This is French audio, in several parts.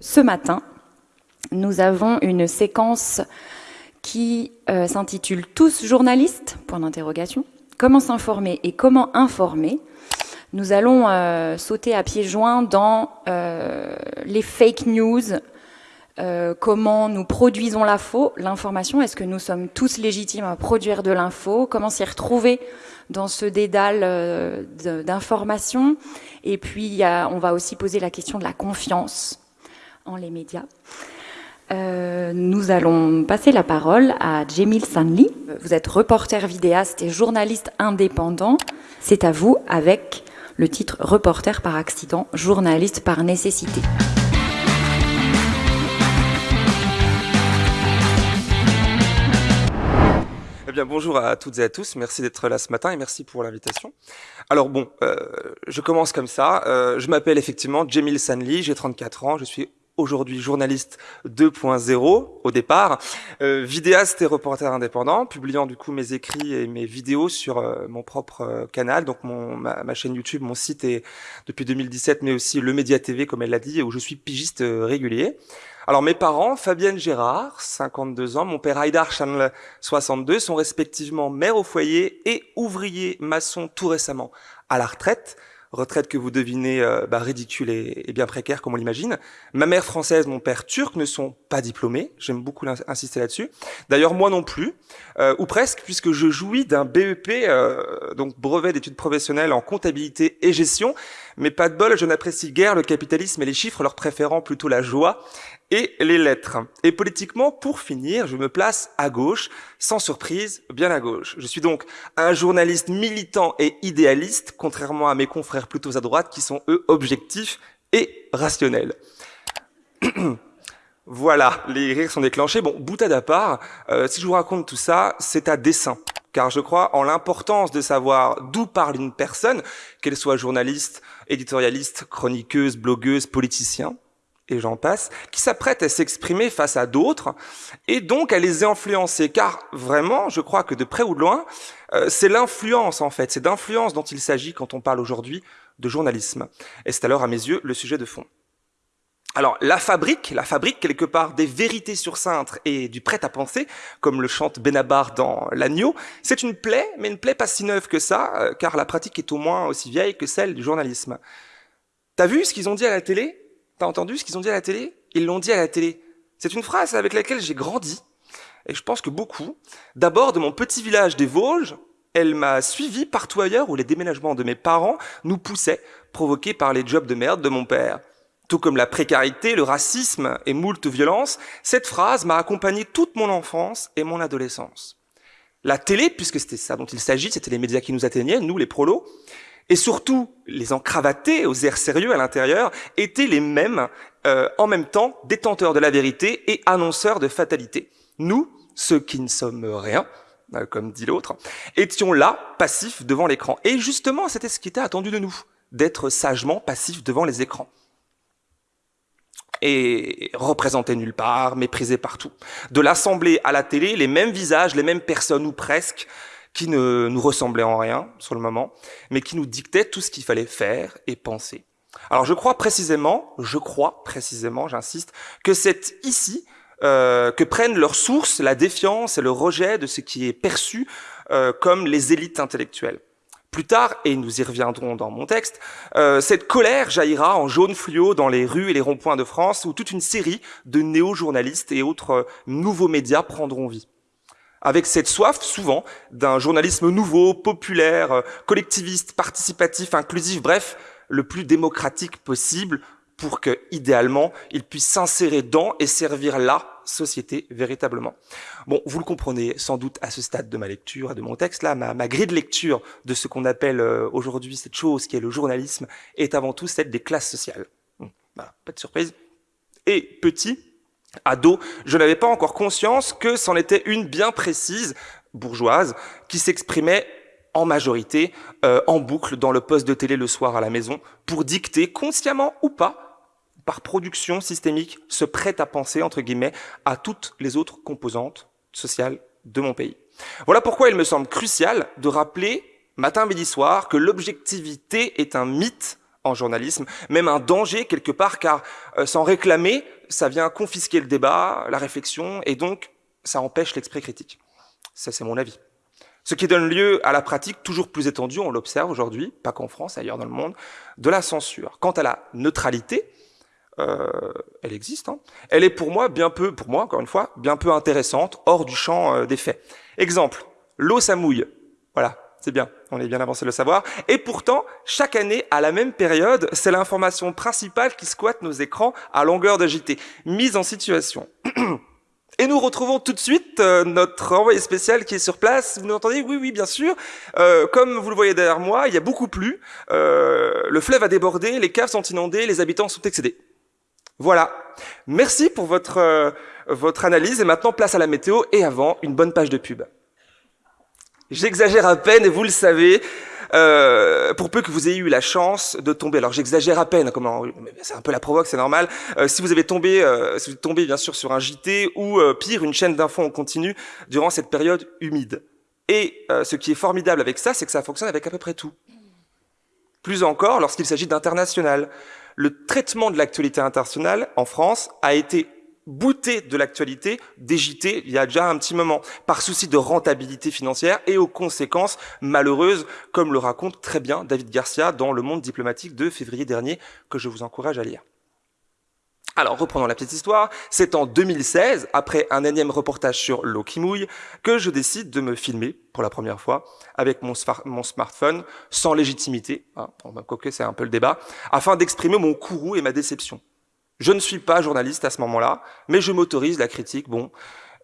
Ce matin, nous avons une séquence qui euh, s'intitule Tous journalistes Point d'interrogation. Comment s'informer et comment informer? Nous allons euh, sauter à pieds joints dans euh, les fake news, comment nous produisons l'information, est-ce que nous sommes tous légitimes à produire de l'info, comment s'y retrouver dans ce dédale d'information, et puis on va aussi poser la question de la confiance en les médias. Euh, nous allons passer la parole à Jemil Sanli. Vous êtes reporter vidéaste et journaliste indépendant. C'est à vous avec le titre Reporter par accident, journaliste par nécessité. Eh bien, bonjour à toutes et à tous. Merci d'être là ce matin et merci pour l'invitation. Alors bon, euh, je commence comme ça. Euh, je m'appelle effectivement Jemil Sanli, j'ai 34 ans, je suis aujourd'hui journaliste 2.0 au départ, euh, vidéaste et reporter indépendant, publiant du coup mes écrits et mes vidéos sur euh, mon propre euh, canal, donc mon, ma, chaîne YouTube, mon site est depuis 2017, mais aussi le Média TV comme elle l'a dit, où je suis pigiste régulier. Alors mes parents, Fabienne Gérard, 52 ans, mon père Haïdar Chanel, 62, sont respectivement mère au foyer et ouvrier maçon tout récemment à la retraite retraite que vous devinez euh, bah, ridicule et, bien précaire comme on l'imagine. Ma mère française, mon père turc ne sont pas diplômés, j'aime beaucoup insister là-dessus. D'ailleurs moi non plus, euh, ou presque, puisque je jouis d'un BEP, euh, donc brevet d'études professionnelles en comptabilité et gestion, mais pas de bol, je n'apprécie guère le capitalisme et les chiffres, leur préférant plutôt la joie et les lettres. Et politiquement, pour finir, je me place à gauche, sans surprise, bien à gauche. Je suis donc un journaliste militant et idéaliste, contrairement à mes confrères plutôt à droite, qui sont eux objectifs et rationnels. voilà, les rires sont déclenchés. Bon, boutade à part, euh, si je vous raconte tout ça, c'est à dessein. Car je crois en l'importance de savoir d'où parle une personne, qu'elle soit journaliste, éditorialiste, chroniqueuse, blogueuse, politicien et j'en passe, qui s'apprête à s'exprimer face à d'autres et donc à les influencer. Car vraiment, je crois que de près ou de loin, euh, c'est l'influence en fait, c'est d'influence dont il s'agit quand on parle aujourd'hui de journalisme. Et c'est alors à mes yeux le sujet de fond. Alors, la fabrique, la fabrique quelque part des vérités sur cintre et du prêt-à-penser, comme le chante Benabar dans L'Agneau, c'est une plaie, mais une plaie pas si neuve que ça, euh, car la pratique est au moins aussi vieille que celle du journalisme. T'as vu ce qu'ils ont dit à la télé? T'as entendu ce qu'ils ont dit à la télé? Ils l'ont dit à la télé. C'est une phrase avec laquelle j'ai grandi, et je pense que beaucoup. D'abord, de mon petit village des Vosges, elle m'a suivi partout ailleurs où les déménagements de mes parents nous poussaient, provoqués par les jobs de merde de mon père. Tout comme la précarité, le racisme et moult violences, cette phrase m'a accompagné toute mon enfance et mon adolescence. La télé, puisque c'était ça dont il s'agit, c'était les médias qui nous atteignaient, nous les prolos, et surtout les encravatés aux airs sérieux à l'intérieur étaient les mêmes, euh, en même temps détenteurs de la vérité et annonceurs de fatalité. Nous, ceux qui ne sommes rien, euh, comme dit l'autre, étions là, passifs devant l'écran. Et justement, c'était ce qui était attendu de nous, d'être sagement passifs devant les écrans. Et représentés nulle part, méprisés partout. De l'assemblée à la télé, les mêmes visages, les mêmes personnes ou presque, qui ne nous ressemblait en rien sur le moment, mais qui nous dictait tout ce qu'il fallait faire et penser. Alors je crois précisément, je crois précisément, j'insiste, que c'est ici euh, que prennent leur source la défiance et le rejet de ce qui est perçu euh, comme les élites intellectuelles. Plus tard, et nous y reviendrons dans mon texte, euh, cette colère jaillira en jaune fluo dans les rues et les ronds-points de France où toute une série de néo-journalistes et autres euh, nouveaux médias prendront vie avec cette soif souvent d'un journalisme nouveau, populaire, euh, collectiviste, participatif, inclusif, bref, le plus démocratique possible pour que, idéalement, il puisse s'insérer dans et servir la société véritablement. Bon, vous le comprenez sans doute à ce stade de ma lecture de mon texte, là, ma, grille de lecture de ce qu'on appelle euh, aujourd'hui cette chose qui est le journalisme est avant tout celle des classes sociales. Voilà, pas de surprise. Et petit, ado, je n'avais pas encore conscience que c'en était une bien précise, bourgeoise, qui s'exprimait en majorité, euh, en boucle, dans le poste de télé le soir à la maison, pour dicter, consciemment ou pas, par production systémique, ce prêt à penser, entre guillemets, à toutes les autres composantes sociales de mon pays. Voilà pourquoi il me semble crucial de rappeler, matin, midi, soir, que l'objectivité est un mythe en journalisme, même un danger quelque part, car euh, sans réclamer, ça vient confisquer le débat, la réflexion, et donc ça empêche l'esprit critique. Ça, c'est mon avis. Ce qui donne lieu à la pratique toujours plus étendue, on l'observe aujourd'hui, pas qu'en France, ailleurs dans le monde, de la censure. Quant à la neutralité, euh, elle existe. Hein. Elle est pour moi bien peu, pour moi encore une fois, bien peu intéressante, hors du champ euh, des faits. Exemple, l'eau ça mouille. Voilà, c'est bien, on est bien avancé le savoir. Et pourtant, chaque année, à la même période, c'est l'information principale qui squatte nos écrans à longueur de JT. Mise en situation. Et nous retrouvons tout de suite euh, notre envoyé spécial qui est sur place. Vous m'entendez Oui, oui, bien sûr. Euh, comme vous le voyez derrière moi, il y a beaucoup plu. Euh, le fleuve a débordé, les caves sont inondées, les habitants sont excédés. Voilà. Merci pour votre, euh, votre analyse. Et maintenant, place à la météo. Et avant, une bonne page de pub. J'exagère à peine, et vous le savez, euh, pour peu que vous ayez eu la chance de tomber. Alors j'exagère à peine, c'est un peu la provoque, c'est normal. Euh, si vous avez tombé, euh, si vous bien sûr sur un JT ou euh, pire une chaîne d'infos en continu durant cette période humide. Et ce qui est formidable avec ça, c'est que ça fonctionne avec à peu près tout. Plus encore, lorsqu'il s'agit d'international, le traitement de l'actualité internationale en France a été bouté de l'actualité des il y a déjà un petit moment, par souci de rentabilité financière et aux conséquences malheureuses, comme le raconte très bien David Garcia dans Le Monde diplomatique de février dernier, que je vous encourage à lire. Alors, reprenons la petite histoire. C'est en 2016, après un énième reportage sur l'eau qui mouille, que je décide de me filmer pour la première fois avec mon, smartphone, sans légitimité, hein, c'est un peu le débat, afin d'exprimer mon courroux et ma déception. Je ne suis pas journaliste à ce moment-là, mais je m'autorise la critique, bon.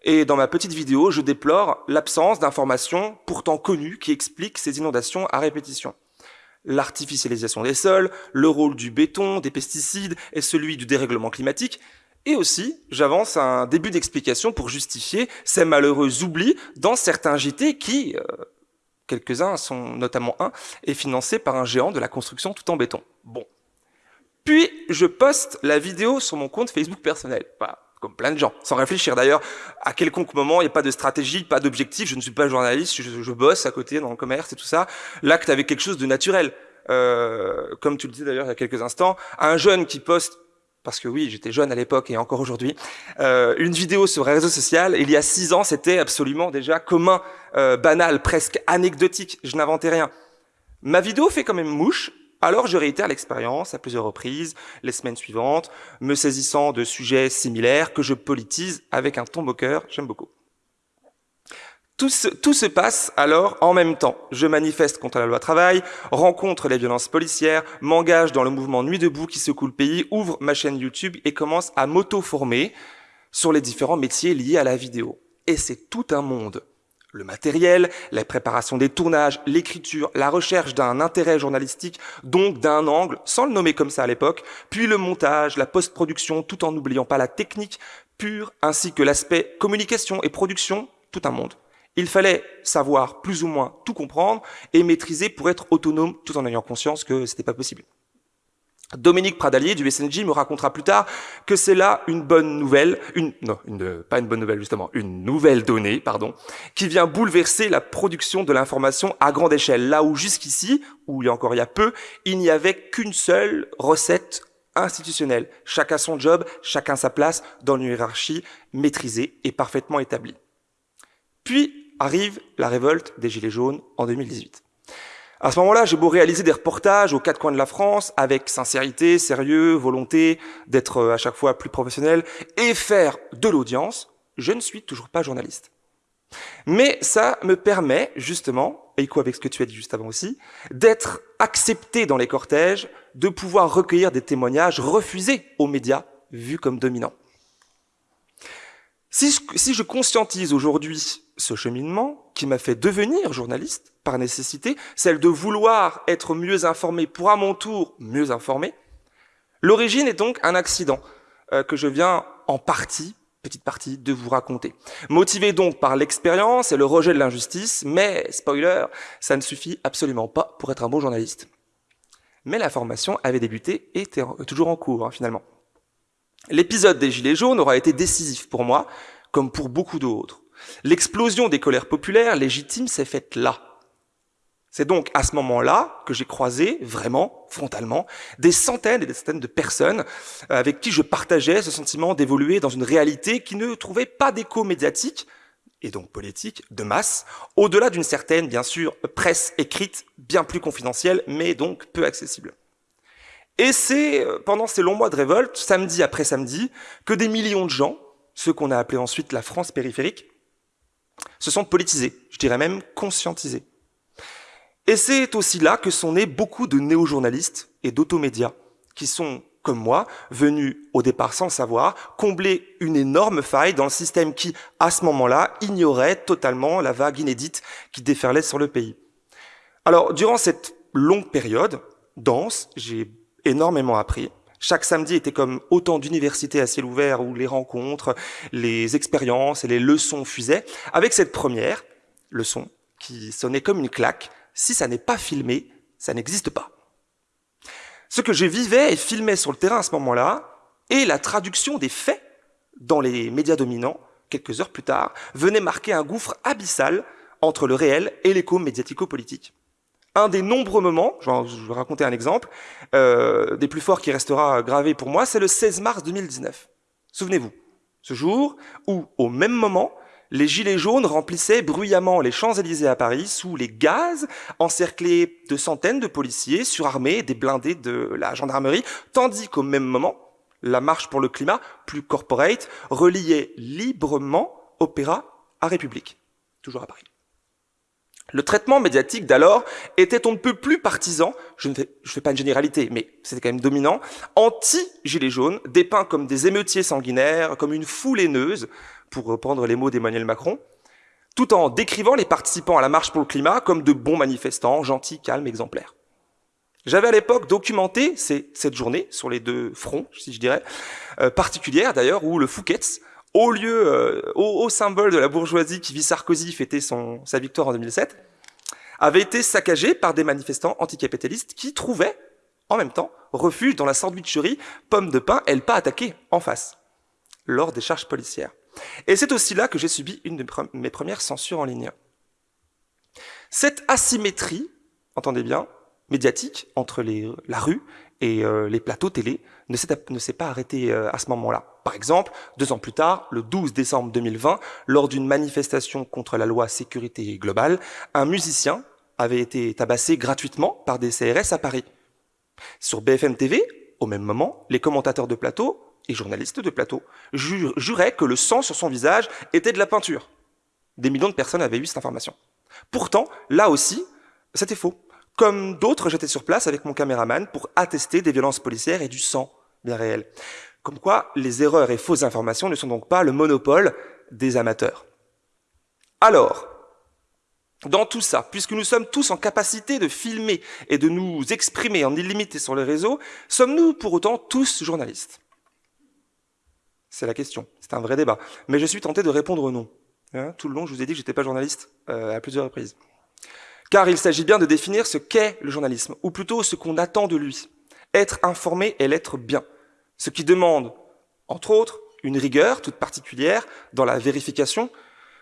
Et dans ma petite vidéo, je déplore l'absence d'informations pourtant connues qui expliquent ces inondations à répétition. L'artificialisation des sols, le rôle du béton, des pesticides et celui du dérèglement climatique. Et aussi, j'avance un début d'explication pour justifier ces malheureux oublis dans certains JT qui, euh, quelques-uns sont notamment un, est financé par un géant de la construction tout en béton. Bon. Puis, je poste la vidéo sur mon compte Facebook personnel. Voilà, comme plein de gens, sans réfléchir d'ailleurs à quelconque moment, il n'y a pas de stratégie, pas d'objectif, je ne suis pas journaliste, je, bosse à côté dans le commerce et tout ça. L'acte avec quelque chose de naturel. Euh, comme tu le dis d'ailleurs il y a quelques instants, un jeune qui poste parce que oui, j'étais jeune à l'époque et encore aujourd'hui, euh, une vidéo sur un réseau social, il y a six ans, c'était absolument déjà commun, euh, banal, presque anecdotique, je n'inventais rien. Ma vidéo fait quand même mouche, alors je réitère l'expérience à plusieurs reprises, les semaines suivantes, me saisissant de sujets similaires que je politise avec un ton moqueur, j'aime beaucoup. Tout se, passe alors en même temps. Je manifeste contre la loi travail, rencontre les violences policières, m'engage dans le mouvement Nuit debout qui secoue le pays, ouvre ma chaîne YouTube et commence à m'auto-former sur les différents métiers liés à la vidéo. Et c'est tout un monde le matériel, la préparation des tournages, l'écriture, la recherche d'un intérêt journalistique, donc d'un angle, sans le nommer comme ça à l'époque, puis le montage, la post-production, tout en n'oubliant pas la technique pure, ainsi que l'aspect communication et production, tout un monde. Il fallait savoir plus ou moins tout comprendre et maîtriser pour être autonome tout en ayant conscience que c'était pas possible. Dominique Pradalier du SNJ me racontera plus tard que c'est là une bonne nouvelle, une, non, une, pas une bonne nouvelle justement, une nouvelle donnée, pardon, qui vient bouleverser la production de l'information à grande échelle. Là où jusqu'ici, où il y a encore il y a peu, il n'y avait qu'une seule recette institutionnelle. Chacun son job, chacun sa place dans une hiérarchie maîtrisée et parfaitement établie. Puis arrive la révolte des Gilets jaunes en 2018. À ce moment-là, j'ai beau réaliser des reportages aux quatre coins de la France avec sincérité, sérieux, volonté d'être euh, à chaque fois plus professionnel et faire de l'audience, je ne suis toujours pas journaliste. Mais ça me permet justement, et quoi avec ce que tu as dit juste avant aussi, d'être accepté dans les cortèges, de pouvoir recueillir des témoignages refusés aux médias vus comme dominants. Si si je conscientise aujourd'hui ce cheminement qui m'a fait devenir journaliste par nécessité, celle de vouloir être mieux informé pour à mon tour mieux informé, l'origine est donc un accident euh, que je viens en partie, petite partie, de vous raconter. Motivé donc par l'expérience et le rejet de l'injustice, mais, spoiler, ça ne suffit absolument pas pour être un bon journaliste. Mais la formation avait débuté et était toujours en cours, hein, finalement. L'épisode des Gilets jaunes aura été décisif pour moi, comme pour beaucoup d'autres. L'explosion des colères populaires légitimes s'est faite là. C'est donc à ce moment-là que j'ai croisé vraiment, frontalement, des centaines et des centaines de personnes avec qui je partageais ce sentiment d'évoluer dans une réalité qui ne trouvait pas d'écho médiatique, et donc politique, de masse, au-delà d'une certaine, bien sûr, presse écrite, bien plus confidentielle, mais donc peu accessible. Et c'est euh, pendant ces longs mois de révolte, samedi après samedi, que des millions de gens, ceux qu'on a appelés ensuite la France périphérique, se sont politisés, je dirais même conscientisés. Et c'est aussi là que sont nés beaucoup de néo-journalistes et d'automédias, qui sont comme moi, venus au départ sans savoir, combler une énorme faille dans le système qui, à ce moment-là, ignorait totalement la vague inédite qui déferlait sur le pays. Alors, durant cette longue période, dense, j'ai énormément appris. Chaque samedi était comme autant d'universités à ciel ouvert où les rencontres, les expériences et les leçons fusaient, avec cette première leçon qui sonnait comme une claque. Si ça n'est pas filmé, ça n'existe pas. Ce que je vivais et filmais sur le terrain à ce moment-là, et la traduction des faits dans les médias dominants, quelques heures plus tard, venait marquer un gouffre abyssal entre le réel et l'écho médiatico-politique. Un des nombreux moments, je vais raconter un exemple, euh, des plus forts qui restera gravé pour moi, c'est le 16 mars 2019. Souvenez-vous, ce jour où, au même moment, les gilets jaunes remplissaient bruyamment les Champs-Élysées à Paris sous les gaz, encerclés de centaines de policiers surarmés des blindés de la gendarmerie, tandis qu'au même moment, la marche pour le climat, plus corporate, reliait librement Opéra à République, toujours à Paris. Le traitement médiatique d'alors était on ne peut plus partisan, je ne fais, pas une généralité, mais c'était quand même dominant, anti-gilets jaunes, dépeints comme des émeutiers sanguinaires, comme une foule haineuse, pour reprendre les mots d'Emmanuel Macron, tout en décrivant les participants à la marche pour le climat comme de bons manifestants, gentils, calmes, exemplaires. J'avais à l'époque documenté cette journée sur les deux fronts, si je dirais, euh, particulière d'ailleurs, où le Fouquet's, au lieu, euh, au, symbole de la bourgeoisie qui vit Sarkozy fêter son, sa victoire en 2007, avait été saccagé par des manifestants anticapitalistes qui trouvaient, en même temps, refuge dans la sandwicherie pomme de pain et le pas attaqué en face, lors des charges policières. Et c'est aussi là que j'ai subi une de mes premières censures en ligne. Cette asymétrie, entendez bien, médiatique entre la rue et euh, les plateaux télé ne s'est pas arrêtée euh, à ce moment-là. Par exemple, deux ans plus tard, le 12 décembre 2020, lors d'une manifestation contre la loi sécurité globale, un musicien avait été tabassé gratuitement par des CRS à Paris. Sur BFM TV, au même moment, les commentateurs de plateau et journalistes de plateau, juraient que le sang sur son visage était de la peinture. Des millions de personnes avaient eu cette information. Pourtant, là aussi, c'était faux. Comme d'autres, j'étais sur place avec mon caméraman pour attester des violences policières et du sang bien réel. Comme quoi, les erreurs et fausses informations ne sont donc pas le monopole des amateurs. Alors, dans tout ça, puisque nous sommes tous en capacité de filmer et de nous exprimer en illimité sur les réseaux, sommes-nous pour autant tous journalistes? C'est la question. C'est un vrai débat. Mais je suis tenté de répondre non. Hein, tout le long, je vous ai dit que j'étais pas journaliste euh, à plusieurs reprises. Car il s'agit bien de définir ce qu'est le journalisme, ou plutôt ce qu'on attend de lui. Être informé et l'être bien. Ce qui demande, entre autres, une rigueur toute particulière dans la vérification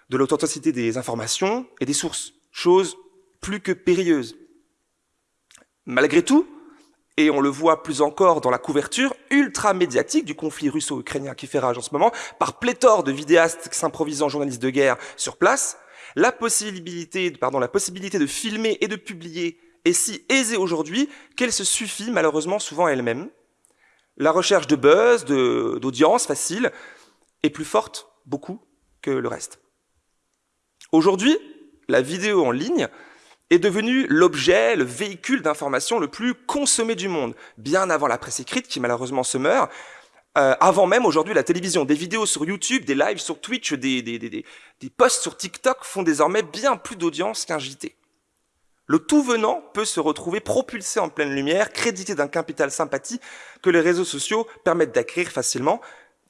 de l'authenticité des informations et des sources, chose plus que périlleuse. Malgré tout, et on le voit plus encore dans la couverture ultra médiatique du conflit russo-ukrainien qui fait rage en ce moment, par pléthore de vidéastes s'improvisant journalistes de guerre sur place, la possibilité, de filmer et de publier est si aisée aujourd'hui qu'elle se suffit malheureusement souvent elle-même. La recherche de buzz, d'audience facile, est plus forte beaucoup que le reste. Aujourd'hui, la vidéo en ligne est devenu l'objet, le véhicule d'information le plus consommé du monde, bien avant la presse écrite qui malheureusement se meurt, euh, avant même aujourd'hui la télévision. Des vidéos sur YouTube, des lives sur Twitch, des, des, des, des posts sur TikTok font désormais bien plus d'audience qu'un JT. Le tout venant peut se retrouver propulsé en pleine lumière, crédité d'un capital sympathie que les réseaux sociaux permettent d'acquérir facilement,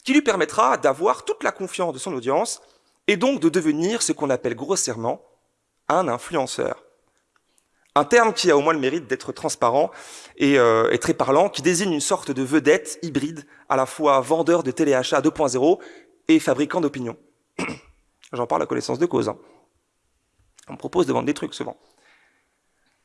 qui lui permettra d'avoir toute la confiance de son audience et donc de devenir ce qu'on appelle grossièrement un influenceur. Un terme qui a au moins le mérite d'être transparent euh, et, très parlant, qui désigne une sorte de vedette hybride, à la fois vendeur de téléachat 2.0 et fabricant d'opinion. J'en parle à connaissance de cause. Hein. On me propose de vendre des trucs souvent.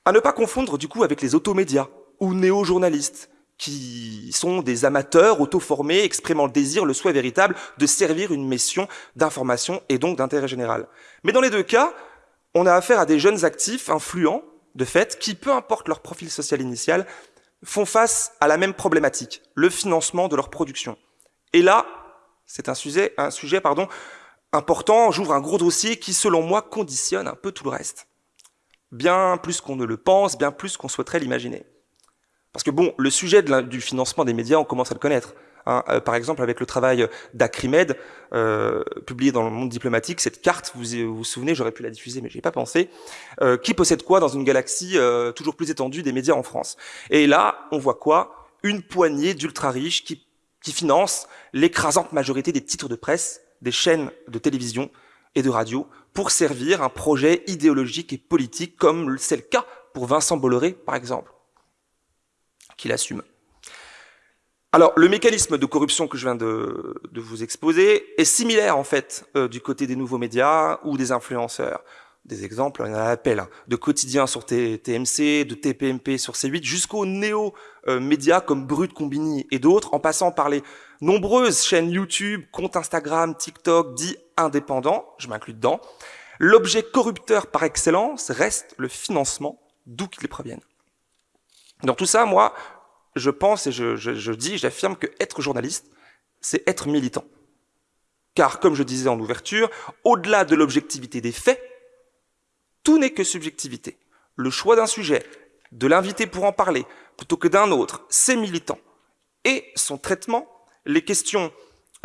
À ne pas confondre du coup avec les automédias ou néo-journalistes, qui sont des amateurs auto-formés, exprimant le désir, le souhait véritable de servir une mission d'information et donc d'intérêt général. Mais dans les deux cas, on a affaire à des jeunes actifs, influents, de fait, qui, peu importe leur profil social initial, font face à la même problématique, le financement de leur production. Et là, c'est un sujet, important, j'ouvre un gros dossier qui, selon moi, conditionne un peu tout le reste. Bien plus qu'on ne le pense, bien plus qu'on souhaiterait l'imaginer. Parce que bon, le sujet du financement des médias, on commence à le connaître. Hein. Euh, par exemple, avec le travail d'Acrimed, euh, publié dans le monde diplomatique, cette carte, vous vous, souvenez, j'aurais pu la diffuser, mais j'ai pas pensé, euh, qui possède quoi dans une galaxie toujours plus étendue des médias en France? Et là, on voit quoi? Une poignée d'ultra riches qui, qui financent l'écrasante majorité des titres de presse, des chaînes de télévision et de radio, pour servir un projet idéologique et politique, comme c'est le cas pour Vincent Bolloré, par exemple qu'il assume. Alors, le mécanisme de corruption que je viens de, vous exposer est similaire, en fait, euh, du côté des nouveaux médias ou des influenceurs. Des exemples, on a l'appel hein, de quotidien sur TMC, de TPMP sur C8, jusqu'aux néo-médias comme Brut, Combini et d'autres, en passant par les nombreuses chaînes YouTube, comptes Instagram, TikTok, dits indépendants, je m'inclus dedans. L'objet corrupteur par excellence reste le financement, d'où qu'il provienne. Dans tout ça, moi, je pense et je, dis, j'affirme que être journaliste, c'est être militant. Car, comme je disais en ouverture, au-delà de l'objectivité des faits, tout n'est que subjectivité. Le choix d'un sujet, de l'inviter pour en parler, plutôt que d'un autre, c'est militant. Et son traitement, les questions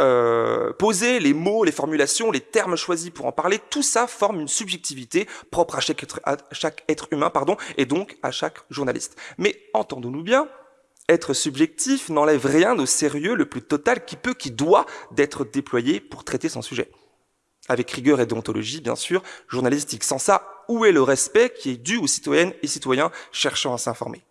euh, poser, les mots, les formulations, les termes choisis pour en parler, tout ça forme une subjectivité propre à chaque être, à chaque être humain, pardon, et donc à chaque journaliste. Mais entendons-nous bien, être subjectif n'enlève rien au sérieux le plus total qui peut, qui doit d'être déployé pour traiter son sujet. Avec rigueur et déontologie, bien sûr, journalistique. Sans ça, où est le respect qui est dû aux citoyennes et citoyens cherchant à s'informer?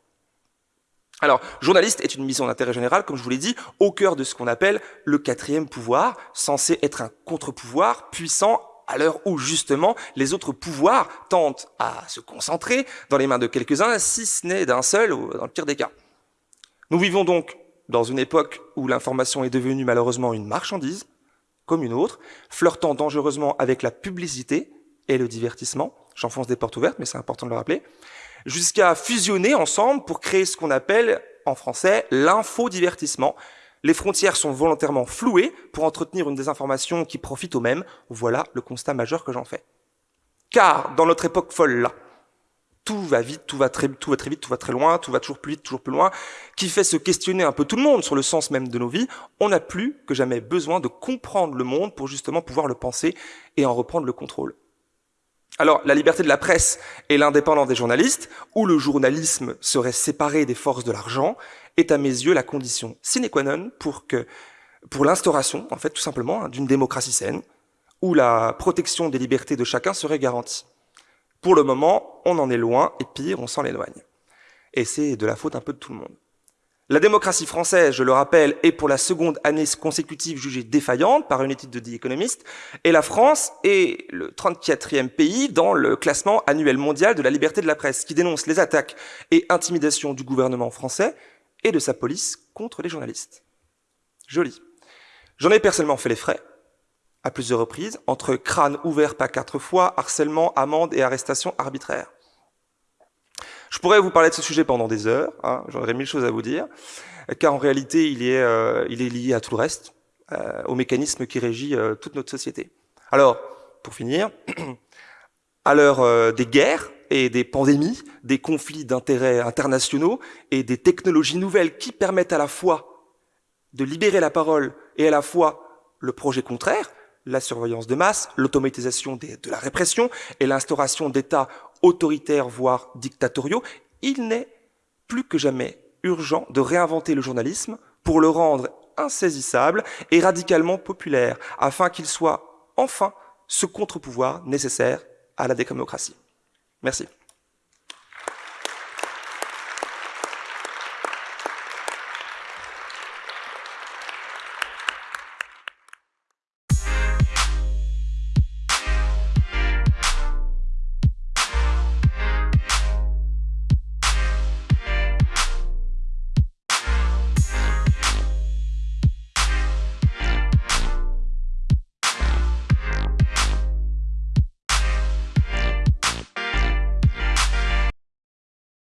Alors, journaliste est une mission d'intérêt général, comme je vous l'ai dit, au cœur de ce qu'on appelle le quatrième pouvoir, censé être un contre-pouvoir puissant à l'heure où, justement, les autres pouvoirs tentent à se concentrer dans les mains de quelques-uns, si ce n'est d'un seul, ou dans le pire des cas. Nous vivons donc dans une époque où l'information est devenue malheureusement une marchandise, comme une autre, flirtant dangereusement avec la publicité et le divertissement. J'enfonce des portes ouvertes, mais c'est important de le rappeler jusqu'à fusionner ensemble pour créer ce qu'on appelle en français l'infodivertissement. Les frontières sont volontairement flouées pour entretenir une désinformation qui profite aux mêmes. Voilà le constat majeur que j'en fais. Car dans notre époque folle tout va vite, tout va très, vite, tout va très loin, tout va toujours plus vite, toujours plus loin, qui fait se questionner un peu tout le monde sur le sens même de nos vies, on n'a plus que jamais besoin de comprendre le monde pour justement pouvoir le penser et en reprendre le contrôle. Alors, la liberté de la presse et l'indépendance des journalistes, où le journalisme serait séparé des forces de l'argent, est à mes yeux la condition sine qua non pour que, pour l'instauration, en fait, tout simplement, hein, d'une démocratie saine, où la protection des libertés de chacun serait garantie. Pour le moment, on en est loin, et pire, on s'en éloigne. Et c'est de la faute un peu de tout le monde. La démocratie française, je le rappelle, est pour la seconde année consécutive jugée défaillante par une étude de The Economist, et la France est le 34e pays dans le classement annuel mondial de la liberté de la presse, qui dénonce les attaques et intimidations du gouvernement français et de sa police contre les journalistes. Joli. J'en ai personnellement fait les frais, à plusieurs reprises, entre crâne ouvert pas quatre fois, harcèlement, amende et arrestation arbitraire. Je pourrais vous parler de ce sujet pendant des heures, hein, j'aurais mille choses à vous dire, car en réalité, il est, euh, il est lié à tout le reste, euh, au mécanisme qui régit euh, toute notre société. Alors, pour finir, à l'heure des guerres et des pandémies, des conflits d'intérêts internationaux et des technologies nouvelles qui permettent à la fois de libérer la parole et à la fois le projet contraire, la surveillance de masse, l'automatisation de la répression et l'instauration d'États autoritaires, voire dictatoriaux, il n'est plus que jamais urgent de réinventer le journalisme pour le rendre insaisissable et radicalement populaire, afin qu'il soit enfin ce contre-pouvoir nécessaire à la démocratie. Merci.